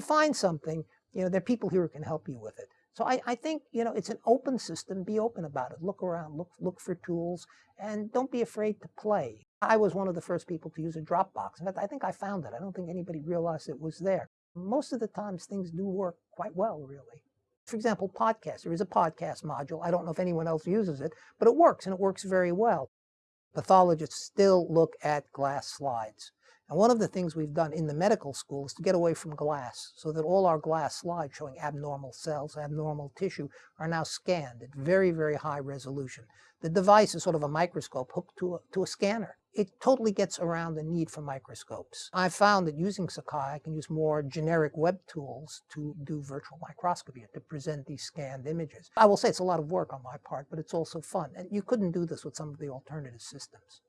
find something, you know, there are people here who can help you with it. So I, I, think, you know, it's an open system. Be open about it. Look around, look, look for tools, and don't be afraid to play. I was one of the first people to use a Dropbox. In fact, I think I found it. I don't think anybody realized it was there. Most of the times things do work quite well, really. For example, podcast. There is a podcast module. I don't know if anyone else uses it, but it works, and it works very well. Pathologists still look at glass slides. And one of the things we've done in the medical school is to get away from glass so that all our glass slides showing abnormal cells, abnormal tissue are now scanned at very, very high resolution. The device is sort of a microscope hooked to a, to a scanner. It totally gets around the need for microscopes. I found that using Sakai, I can use more generic web tools to do virtual microscopy, to present these scanned images. I will say it's a lot of work on my part, but it's also fun. And you couldn't do this with some of the alternative systems.